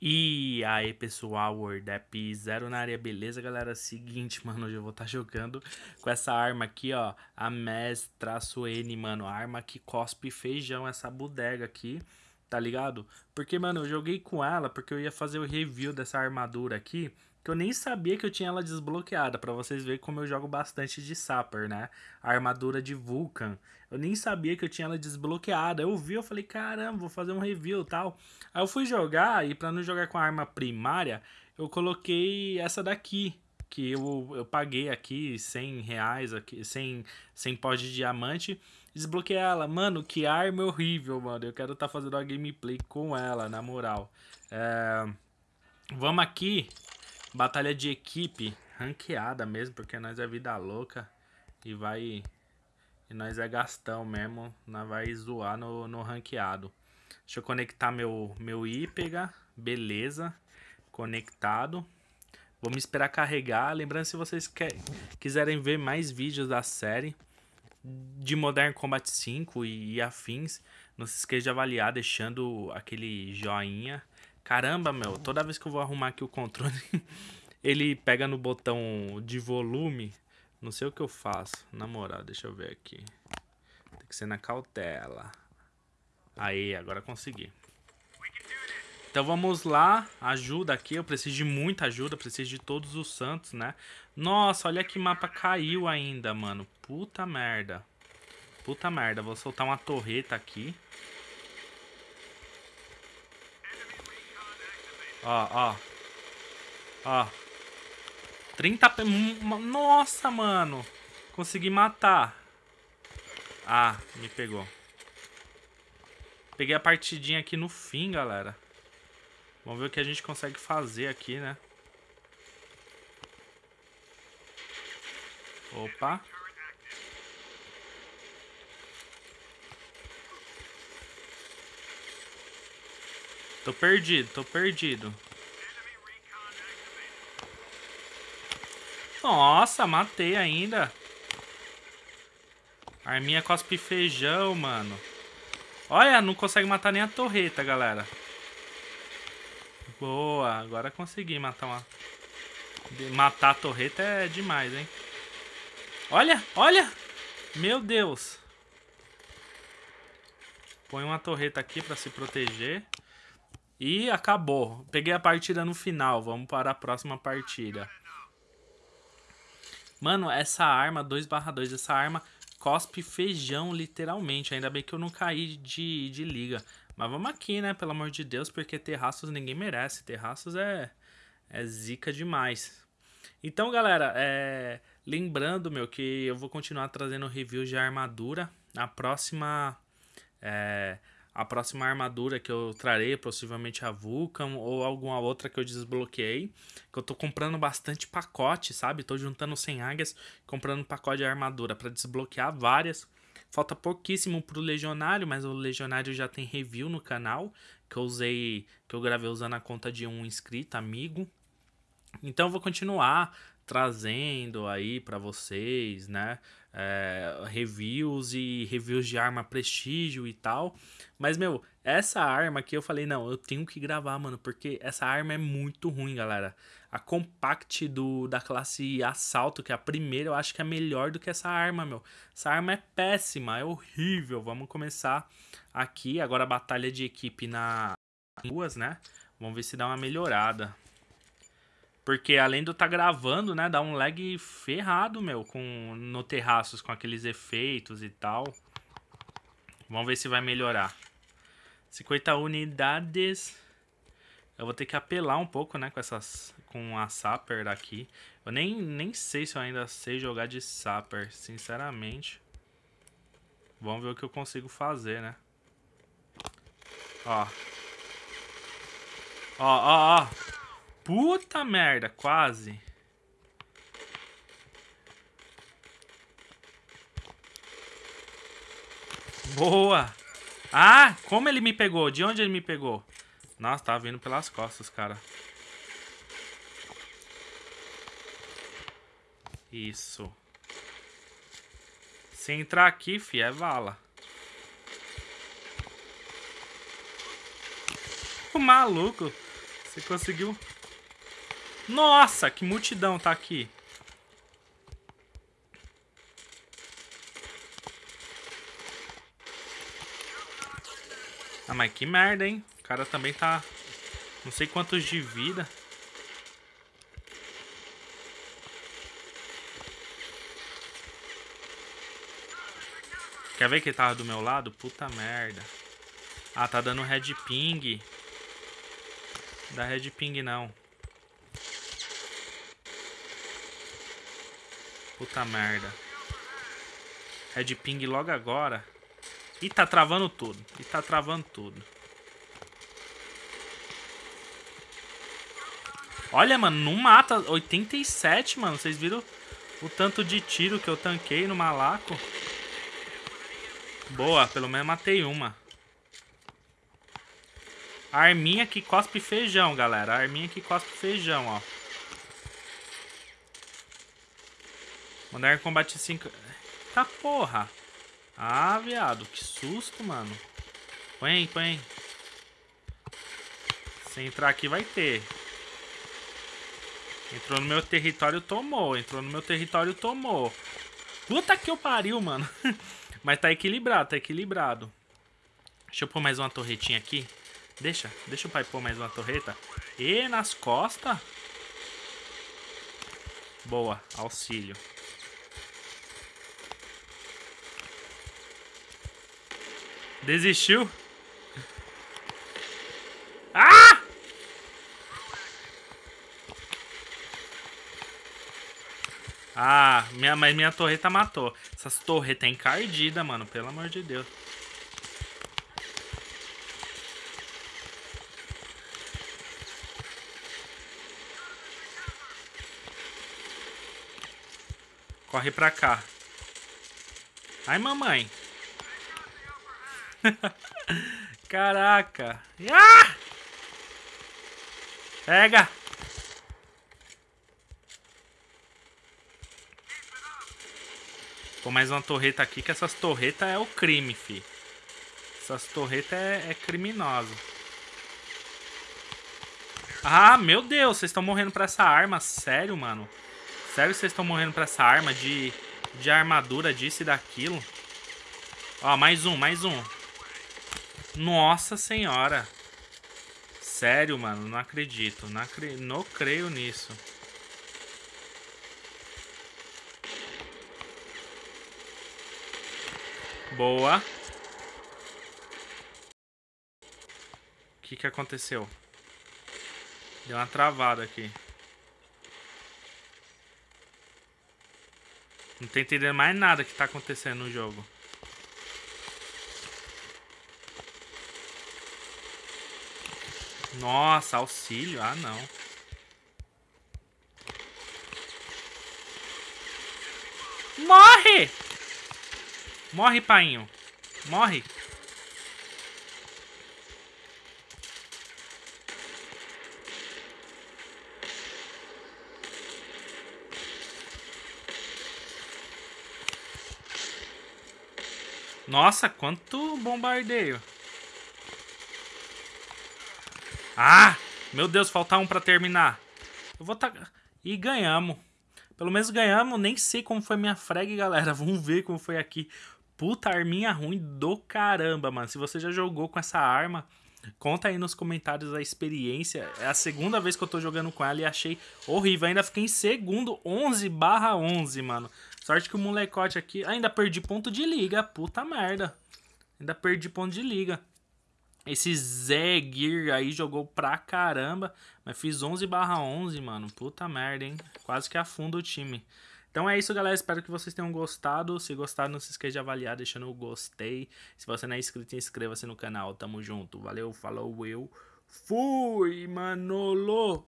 E aí pessoal, WordApp Zero na área, beleza galera? Seguinte, mano, hoje eu vou estar tá jogando com essa arma aqui, ó, a MES-N, mano, arma que cospe feijão, essa bodega aqui, tá ligado? Porque, mano, eu joguei com ela porque eu ia fazer o review dessa armadura aqui, que eu nem sabia que eu tinha ela desbloqueada, para vocês verem como eu jogo bastante de Sapper, né? A armadura de Vulcan. Eu nem sabia que eu tinha ela desbloqueada. Eu vi, eu falei, caramba, vou fazer um review tal. Aí eu fui jogar, e para não jogar com a arma primária, eu coloquei essa daqui, que eu, eu paguei aqui 100 reais, aqui, 100, 100 pó de diamante, desbloqueei ela. Mano, que arma horrível, mano. Eu quero estar tá fazendo uma gameplay com ela, na moral. É... Vamos aqui Batalha de equipe, ranqueada mesmo, porque nós é vida louca e vai... E nós é gastão mesmo, nós vai zoar no, no ranqueado. Deixa eu conectar meu, meu IPEGA, beleza, conectado. Vamos esperar carregar. Lembrando, se vocês quer, quiserem ver mais vídeos da série de Modern Combat 5 e, afins, não se esqueça de avaliar deixando aquele joinha. Caramba, meu, toda vez que eu vou arrumar aqui o controle, ele pega no botão de volume. Não sei o que eu faço. Na moral, deixa eu ver aqui. Tem que ser na cautela. Aí, agora consegui. Então vamos lá, ajuda aqui, eu preciso de muita ajuda, preciso de todos os santos, né? Nossa, olha que mapa caiu ainda, mano. Puta merda. Puta merda, vou soltar uma torreta aqui. Ó, ó. Ó. 30... Nossa, mano. Consegui matar. Ah, me pegou. Peguei a partidinha aqui no fim, galera. Vamos ver o que a gente consegue fazer aqui, né? Opa. Tô perdido, tô perdido. Nossa, matei ainda. Arminha cospe feijão, mano. Olha, não consegue matar nem a torreta, galera. Boa, agora consegui matar uma... Matar a torreta é demais, hein? Olha, olha! Meu Deus! Põe uma torreta aqui pra se proteger. E acabou. Peguei a partida no final. Vamos para a próxima partida. Mano, essa arma 2/2, essa arma cospe feijão, literalmente. Ainda bem que eu não caí de, de liga. Mas vamos aqui, né? Pelo amor de Deus, porque terraços ninguém merece. Terraços é, é zica demais. Então, galera, é... lembrando, meu, que eu vou continuar trazendo reviews de armadura. Na próxima... É a próxima armadura que eu trarei, possivelmente a Vulcan ou alguma outra que eu desbloqueei. Que eu tô comprando bastante pacote, sabe? Tô juntando 100 águias, comprando pacote de armadura para desbloquear várias. Falta pouquíssimo pro Legionário, mas o Legionário já tem review no canal. Que eu usei, que eu gravei usando a conta de um inscrito, amigo. Então eu vou continuar trazendo aí para vocês, né? É, reviews e reviews de arma prestígio e tal. Mas, meu, essa arma aqui eu falei, não, eu tenho que gravar, mano, porque essa arma é muito ruim, galera. A Compact do, da classe Assalto, que é a primeira, eu acho que é melhor do que essa arma, meu. Essa arma é péssima, é horrível. Vamos começar aqui, agora a batalha de equipe na ruas, né? Vamos ver se dá uma melhorada. Porque além estar tá gravando, né, dá um lag ferrado, meu, com, no terraços, com aqueles efeitos e tal. Vamos ver se vai melhorar. 50 unidades. Eu vou ter que apelar um pouco, né, com essas com a Sapper daqui. Eu nem, nem sei se eu ainda sei jogar de Sapper, sinceramente. Vamos ver o que eu consigo fazer, né? Ó. Ó, ó, ó. Puta merda, quase. Boa. Ah, como ele me pegou? De onde ele me pegou? Nossa, tava vindo pelas costas, cara. Isso. Se entrar aqui, fi, é vala. O maluco. Você conseguiu? Nossa, que multidão tá aqui. Ah, mas que merda, hein? O cara também tá... Não sei quantos de vida. Quer ver que ele tava do meu lado? Puta merda. Ah, tá dando red ping. Dá red ping não. Puta merda. Red ping logo agora. E tá travando tudo. E tá travando tudo. Olha, mano, não mata. 87, mano. Vocês viram o tanto de tiro que eu tanquei no malaco? Boa, pelo menos matei uma. Arminha que cospe feijão, galera. Arminha que cospe feijão, ó. Modern Combat 5. Tá porra. Ah, viado. Que susto, mano. Põe põe. Se entrar aqui vai ter. Entrou no meu território, tomou. Entrou no meu território, tomou. Puta que eu pariu, mano. Mas tá equilibrado, tá equilibrado. Deixa eu pôr mais uma torretinha aqui. Deixa, deixa o pai pôr mais uma torreta. E nas costas. Boa, auxílio. Desistiu? Ah! Ah, minha, mas minha torreta matou. Essas torretas é encardida, mano. Pelo amor de Deus. Corre pra cá. Ai, mamãe. Caraca. Ah! Pega. Pô, mais uma torreta aqui, que essas torretas é o crime, fi. Essas torretas é, é criminoso. Ah, meu Deus, vocês estão morrendo pra essa arma. Sério, mano? Sério que vocês estão morrendo pra essa arma de, de armadura, disso e daquilo? Ó, mais um, mais um. Nossa senhora. Sério, mano, não acredito. Não, acre... não creio nisso. Boa. O que que aconteceu? Deu uma travada aqui. Não tô entendendo mais nada que tá acontecendo no jogo. Nossa, auxílio? Ah, não. Morre! Morre, painho. Morre. Nossa, quanto bombardeio. Ah! Meu Deus, falta um pra terminar. Eu vou tá... E ganhamos. Pelo menos ganhamos. Nem sei como foi minha frag, galera. Vamos ver como foi aqui. Puta arminha ruim do caramba, mano. Se você já jogou com essa arma, conta aí nos comentários a experiência. É a segunda vez que eu tô jogando com ela e achei horrível. Ainda fiquei em segundo, 11 barra 11, mano. Sorte que o molecote aqui... Ainda perdi ponto de liga, puta merda. Ainda perdi ponto de liga. Esse Zé Gear aí jogou pra caramba, mas fiz 11 barra 11, mano. Puta merda, hein? Quase que afunda o time. Então é isso, galera. Espero que vocês tenham gostado. Se gostaram, não se esqueça de avaliar deixando o gostei. Se você não é inscrito, inscreva-se no canal. Tamo junto. Valeu, falou, eu fui, Manolo!